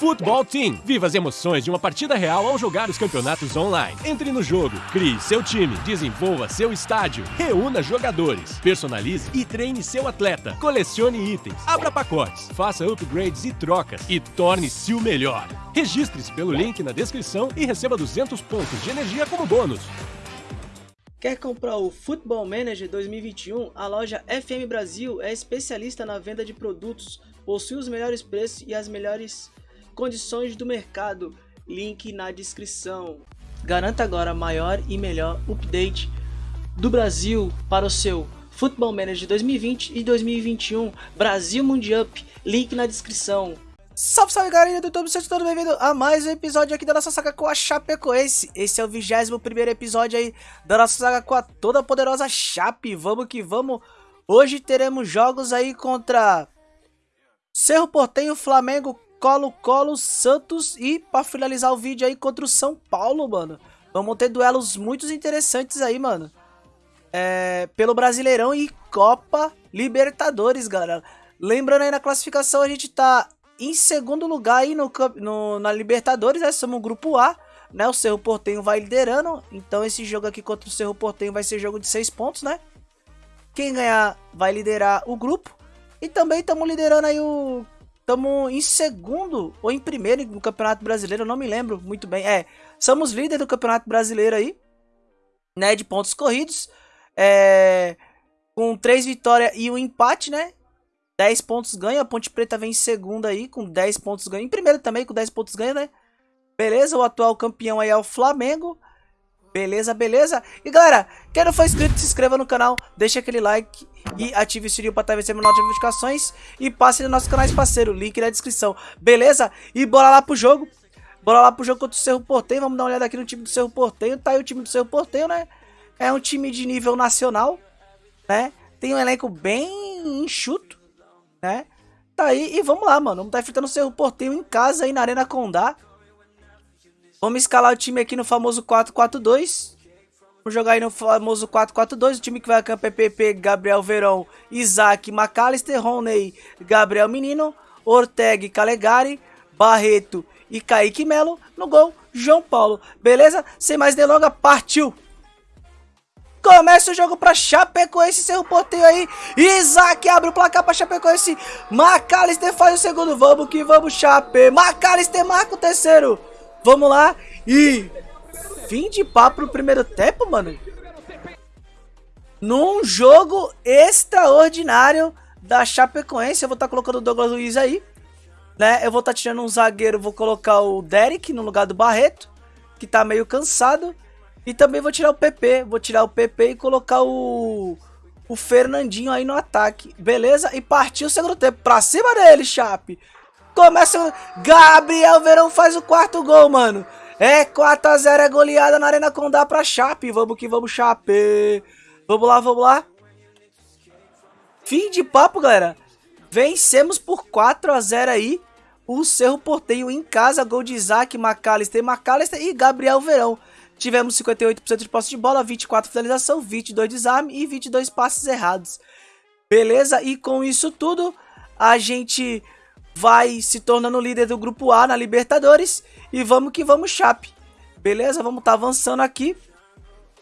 Futebol Team. Viva as emoções de uma partida real ao jogar os campeonatos online. Entre no jogo, crie seu time, desenvolva seu estádio, reúna jogadores, personalize e treine seu atleta, colecione itens, abra pacotes, faça upgrades e trocas e torne-se o melhor. Registre-se pelo link na descrição e receba 200 pontos de energia como bônus. Quer comprar o Football Manager 2021? A loja FM Brasil é especialista na venda de produtos, possui os melhores preços e as melhores condições do mercado. Link na descrição. Garanta agora maior e melhor update do Brasil para o seu Football Manager 2020 e 2021 Brasil Mundial. Link na descrição. Salve, salve galera do YouTube, sejam todos bem-vindos a mais um episódio aqui da nossa saga com a Chapecoense. Esse é o 21 primeiro episódio aí da nossa saga com a toda poderosa Chape. Vamos que vamos. Hoje teremos jogos aí contra Cerro Portenho, Flamengo, Colo-Colo, Santos e para finalizar o vídeo aí contra o São Paulo, mano. Vamos ter duelos muito interessantes aí, mano. É, pelo Brasileirão e Copa Libertadores, galera. Lembrando aí na classificação, a gente tá em segundo lugar aí no, no, na Libertadores, né? Somos o grupo A, né? O Cerro Portenho vai liderando. Então esse jogo aqui contra o Cerro Portenho vai ser jogo de 6 pontos, né? Quem ganhar vai liderar o grupo. E também estamos liderando aí o Estamos em segundo ou em primeiro no Campeonato Brasileiro, não me lembro muito bem. É, somos líder do Campeonato Brasileiro aí, né, de pontos corridos. É, com três vitórias e um empate, né? 10 pontos ganha, a Ponte Preta vem em segunda aí com 10 pontos ganha. Em primeiro também com 10 pontos ganha, né? Beleza, o atual campeão aí é o Flamengo. Beleza, beleza? E galera, quem não for inscrito, se inscreva no canal, deixa aquele like e ative o sininho para estar recebendo notificações e passe nos nossos canais parceiro, link na descrição, beleza? E bora lá pro jogo, bora lá pro jogo contra o Cerro Porteio, vamos dar uma olhada aqui no time do Cerro Porteio, tá aí o time do Cerro Porteio, né? É um time de nível nacional, né? Tem um elenco bem enxuto, né? Tá aí e vamos lá, mano, vamos estar tá enfrentando o Cerro Porteio em casa aí na Arena Condá, Vamos escalar o time aqui no famoso 4-4-2. Vamos jogar aí no famoso 4-4-2. O time que vai a campo é PP, Gabriel Verão, Isaac, McAllister, Roney, Gabriel Menino, Ortega, Calegari, Barreto e Kaique Melo. No gol, João Paulo. Beleza? Sem mais delongas, partiu! Começa o jogo para Chapecoense, seu porteio aí. Isaac abre o placar para Chapecoense. McAllister faz o segundo. Vamos que vamos, Chape. McAllister marca o terceiro. Vamos lá. E fim de papo no primeiro tempo, mano. Num jogo extraordinário da Chapecoense. Eu vou estar tá colocando o Douglas Luiz aí. Né? Eu vou estar tá tirando um zagueiro. Vou colocar o Derek no lugar do Barreto. Que tá meio cansado. E também vou tirar o PP. Vou tirar o PP e colocar o... O Fernandinho aí no ataque. Beleza? E partiu o segundo tempo. Pra cima dele, Chape. Começa. Gabriel Verão faz o quarto gol, mano. É 4x0, é goleada na Arena Condá pra Chape. Vamos que vamos, Chape. Vamos lá, vamos lá. Fim de papo, galera. Vencemos por 4x0 aí. O Cerro Porteio em casa. Gol de Isaac, McAllister, McAllister e Gabriel Verão. Tivemos 58% de posse de bola, 24 finalização, 22 desarme e 22 passes errados. Beleza? E com isso tudo, a gente vai se tornando líder do grupo A na Libertadores. E vamos que vamos, Chape. Beleza? Vamos tá avançando aqui.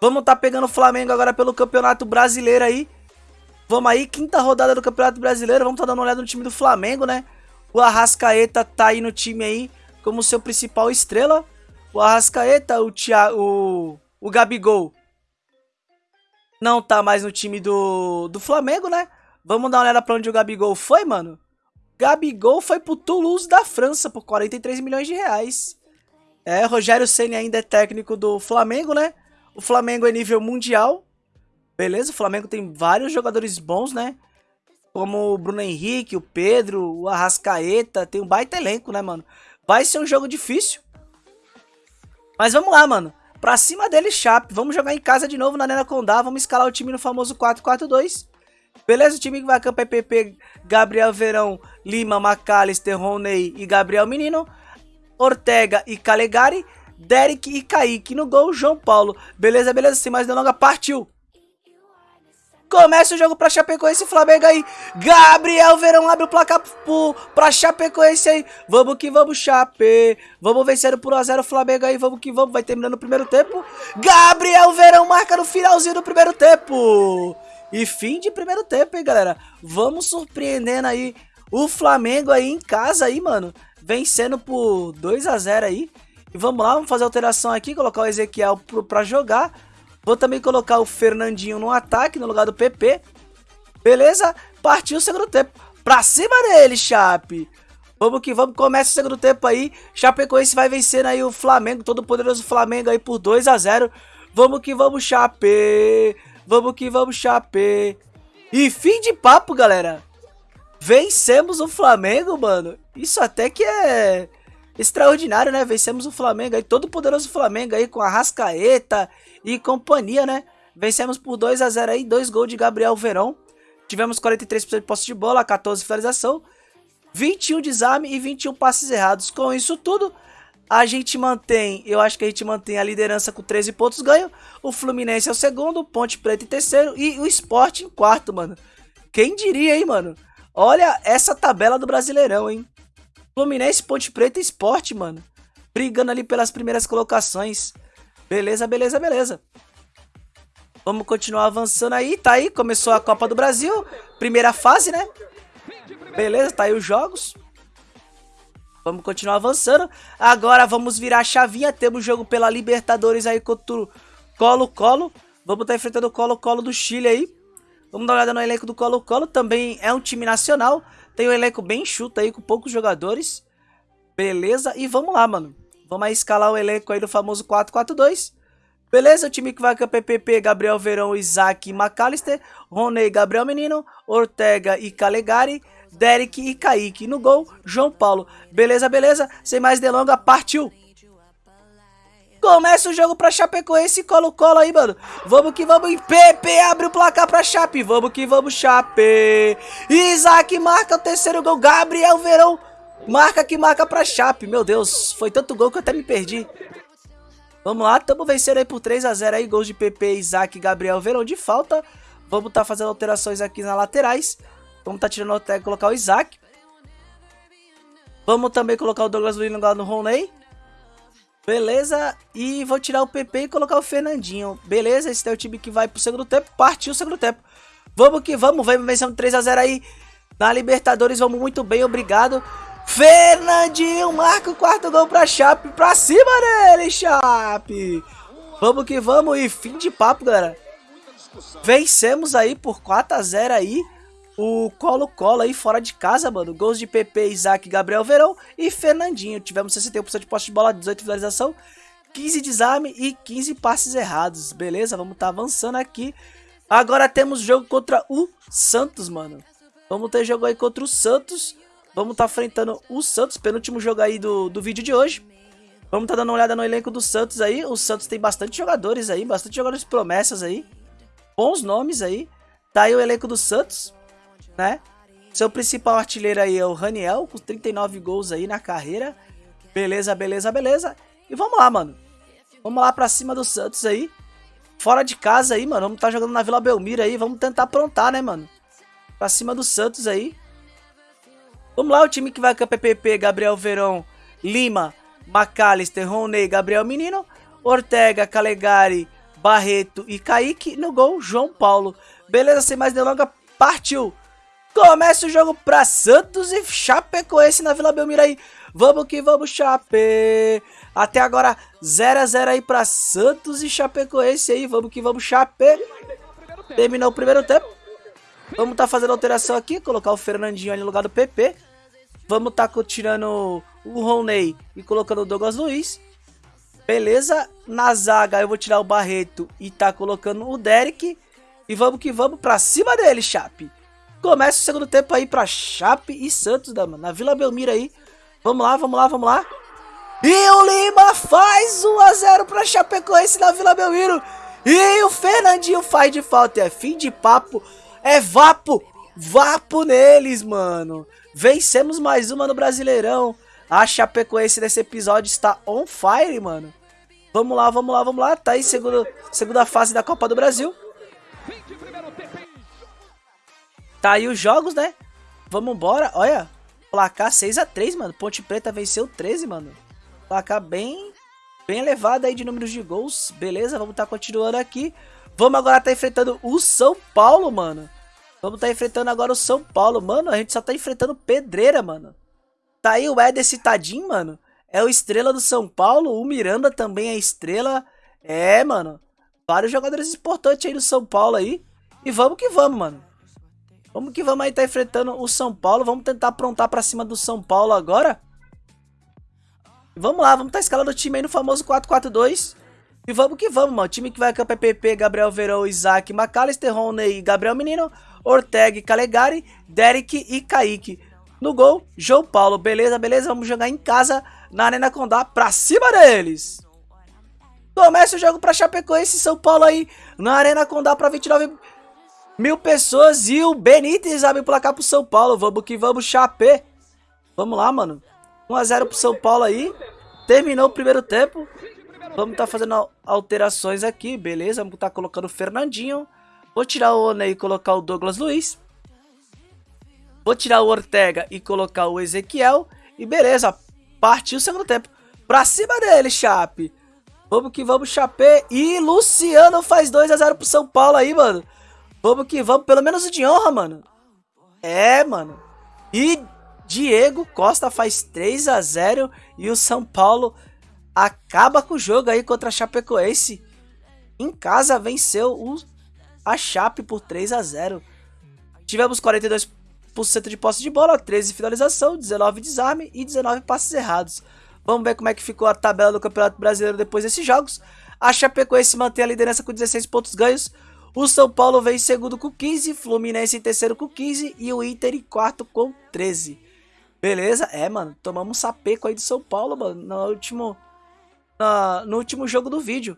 Vamos tá pegando o Flamengo agora pelo Campeonato Brasileiro aí. Vamos aí, quinta rodada do Campeonato Brasileiro. Vamos tá dando uma olhada no time do Flamengo, né? O Arrascaeta tá aí no time aí como seu principal estrela. O Arrascaeta, o Thiago, o, o Gabigol não tá mais no time do, do Flamengo, né? Vamos dar uma olhada pra onde o Gabigol foi, mano. Gabigol foi pro Toulouse da França por 43 milhões de reais. É, Rogério Ceni ainda é técnico do Flamengo, né? O Flamengo é nível mundial. Beleza, o Flamengo tem vários jogadores bons, né? Como o Bruno Henrique, o Pedro, o Arrascaeta. Tem um baita elenco, né, mano? Vai ser um jogo difícil. Mas vamos lá, mano. Pra cima dele, Chape. Vamos jogar em casa de novo na Arena Condá. Vamos escalar o time no famoso 4-4-2. Beleza? O time que vai a campo é PP, Gabriel Verão, Lima, McAllister, Roney e Gabriel Menino. Ortega e Calegari. Derek e Kaique no gol, João Paulo. Beleza, beleza, sem mais delongas, partiu! Começa o jogo pra Chapecoense e Flamengo aí. Gabriel Verão abre o placar pro, pra Chapecoense aí. Vamos que vamos, Chape. Vamos vencendo por 1x0 o Flamengo aí. Vamos que vamos. Vai terminando o primeiro tempo. Gabriel Verão marca no finalzinho do primeiro tempo. E fim de primeiro tempo, hein, galera. Vamos surpreendendo aí o Flamengo aí em casa aí, mano. Vencendo por 2x0 aí. E vamos lá, vamos fazer alteração aqui. Colocar o Ezequiel pra jogar. Vou também colocar o Fernandinho no ataque, no lugar do PP. Beleza? Partiu o segundo tempo. Pra cima dele, Chape. Vamos que vamos. Começa o segundo tempo aí. Chapecoense vai vencendo aí o Flamengo. Todo poderoso Flamengo aí por 2 a 0 Vamos que vamos, Chape. Vamos que vamos, Chape. E fim de papo, galera. Vencemos o Flamengo, mano. Isso até que é extraordinário, né? Vencemos o Flamengo aí. Todo poderoso Flamengo aí com a Rascaeta e companhia, né? Vencemos por 2 a 0 aí, dois gols de Gabriel Verão. Tivemos 43% de posse de bola, 14 finalização, 21 desarme e 21 passes errados. Com isso tudo, a gente mantém, eu acho que a gente mantém a liderança com 13 pontos ganho. O Fluminense é o segundo, o Ponte Preta em terceiro e o Sport em quarto, mano. Quem diria, hein, mano? Olha essa tabela do Brasileirão, hein? Fluminense, Ponte Preta e Sport, mano. Brigando ali pelas primeiras colocações. Beleza, beleza, beleza. Vamos continuar avançando aí, tá aí, começou a Copa do Brasil, primeira fase, né? Beleza, tá aí os jogos. Vamos continuar avançando. Agora vamos virar a chavinha, temos jogo pela Libertadores aí contra o Colo-Colo. Vamos estar tá enfrentando o Colo-Colo do Chile aí. Vamos dar uma olhada no elenco do Colo-Colo, também é um time nacional. Tem um elenco bem chuto aí, com poucos jogadores. Beleza, e vamos lá, mano. Vamos aí escalar o elenco aí do famoso 4-4-2. Beleza? O time que vai com a PPP, Gabriel Verão, Isaac e McAllister. Roney, Gabriel Menino. Ortega e Calegari. Derek e Kaique. No gol, João Paulo. Beleza, beleza? Sem mais delonga, partiu! Começa o jogo pra Chapecoense colo-colo aí, mano. Vamos que vamos. PP abre o placar pra Chape. Vamos que vamos, Chape. Isaac marca o terceiro gol. Gabriel Verão Marca que marca pra Chape. Meu Deus, foi tanto gol que eu até me perdi. Vamos lá, estamos vencendo aí por 3x0 aí. Gols de PP, Isaac Gabriel Verão de falta. Vamos tá fazendo alterações aqui nas laterais. Vamos tá tirando até colocar o Isaac. Vamos também colocar o Douglas Luiz no no Roney. Beleza, e vou tirar o PP e colocar o Fernandinho. Beleza, esse é o time que vai pro segundo tempo. Partiu o segundo tempo. Vamos que vamos, vamos vencendo 3x0 aí. Na Libertadores, vamos muito bem, obrigado. Fernandinho marca o quarto gol pra Chape. Pra cima dele, Chape. Vamos que vamos. E fim de papo, galera. Vencemos aí por 4x0 aí. O Colo-Colo aí fora de casa, mano. Gols de PP, Isaac, Gabriel Verão e Fernandinho. Tivemos 61% de posse de bola, 18 finalização, 15 desarme e 15 passes errados. Beleza? Vamos tá avançando aqui. Agora temos jogo contra o Santos, mano. Vamos ter jogo aí contra o Santos. Vamos tá enfrentando o Santos, penúltimo jogo aí do, do vídeo de hoje. Vamos tá dando uma olhada no elenco do Santos aí. O Santos tem bastante jogadores aí, bastante jogadores promessas aí. Bons nomes aí. Tá aí o elenco do Santos, né? Seu principal artilheiro aí é o Raniel, com 39 gols aí na carreira. Beleza, beleza, beleza. E vamos lá, mano. Vamos lá pra cima do Santos aí. Fora de casa aí, mano. Vamos estar tá jogando na Vila Belmiro aí. Vamos tentar aprontar, né, mano? Pra cima do Santos aí. Vamos lá, o time que vai com a PPP, Gabriel Verão, Lima, McAllister, Roney, Gabriel Menino, Ortega, Calegari, Barreto e Kaique. No gol, João Paulo. Beleza, sem mais delonga, partiu. Começa o jogo pra Santos e Chapecoense na Vila Belmiro aí. Vamos que vamos, Chape. Até agora, 0x0 aí pra Santos e Chapecoense aí. Vamos que vamos, Chape. Terminou o primeiro tempo. Vamos tá fazendo alteração aqui, colocar o Fernandinho ali no lugar do PP. Vamos tá tirando o Roney e colocando o Douglas Luiz. Beleza? Na zaga eu vou tirar o Barreto e tá colocando o Derek. E vamos que vamos pra cima dele, Chape. Começa o segundo tempo aí pra Chape e Santos, da, na Vila Belmiro aí. Vamos lá, vamos lá, vamos lá. E o Lima faz 1x0 pra Chapecoense na Vila Belmiro. E o Fernandinho faz de falta. É fim de papo. É vapo! Vapo neles, mano! Vencemos mais uma no Brasileirão. A Chapecoense nesse episódio está on fire, mano. Vamos lá, vamos lá, vamos lá. Tá aí segunda, segunda fase da Copa do Brasil. Tá aí os jogos, né? Vamos embora. Olha, placar 6x3, mano. Ponte Preta venceu 13, mano. Placar bem, bem elevado aí de números de gols. Beleza, vamos tá continuando aqui. Vamos agora tá enfrentando o São Paulo, mano. Vamos tá enfrentando agora o São Paulo. Mano, a gente só tá enfrentando pedreira, mano. Tá aí o Éder Citadinho, mano. É o estrela do São Paulo. O Miranda também é estrela. É, mano. Vários jogadores importantes aí do São Paulo aí. E vamos que vamos, mano. Vamos que vamos aí tá enfrentando o São Paulo. Vamos tentar aprontar pra cima do São Paulo agora. Vamos lá, vamos tá escalando o time aí no famoso 4-4-2. E vamos que vamos, mano. Time que vai campo é PP, Gabriel Verão, Isaac, McAllister, Rony, Gabriel Menino, Ortega, Calegari, Derek e Kaique. No gol, João Paulo. Beleza, beleza. Vamos jogar em casa na Arena Condá pra cima deles. Começa o jogo pra Chapecoense São Paulo aí na Arena Condá pra 29 mil pessoas. E o Benítez abre o placar pro São Paulo. Vamos que vamos, Chapé. Vamos lá, mano. 1x0 pro São Paulo aí. Terminou o primeiro tempo. Vamos tá fazendo alterações aqui, beleza? Vamos tá colocando o Fernandinho. Vou tirar o One e colocar o Douglas Luiz. Vou tirar o Ortega e colocar o Ezequiel. E beleza, partiu o segundo tempo. Pra cima dele, Chape. Vamos que vamos, Chapé. E Luciano faz 2x0 pro São Paulo aí, mano. Vamos que vamos, pelo menos o de honra, mano. É, mano. E Diego Costa faz 3x0 e o São Paulo acaba com o jogo aí contra a Chapecoense. Em casa venceu o, a Chape por 3 a 0. Tivemos 42% de posse de bola, 13 finalização, 19 desarme e 19 passes errados. Vamos ver como é que ficou a tabela do Campeonato Brasileiro depois desses jogos. A Chapecoense mantém a liderança com 16 pontos ganhos. O São Paulo vem em segundo com 15, Fluminense em terceiro com 15 e o Inter em quarto com 13. Beleza? É, mano, tomamos um sapeco aí de São Paulo, mano, no último no último jogo do vídeo.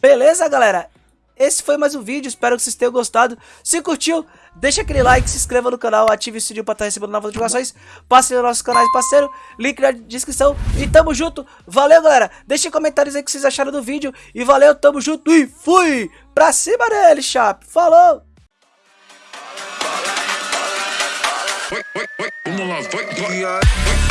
Beleza, galera? Esse foi mais um vídeo, espero que vocês tenham gostado. Se curtiu, deixa aquele like, se inscreva no canal, ative o sininho para estar recebendo novas notificações. Passe no nosso canal de parceiro, link na descrição. E tamo junto, valeu galera. Deixem comentários aí o que vocês acharam do vídeo. E valeu, tamo junto e fui! Pra cima dele, chap. Falou! Vamos lá, vai, vai.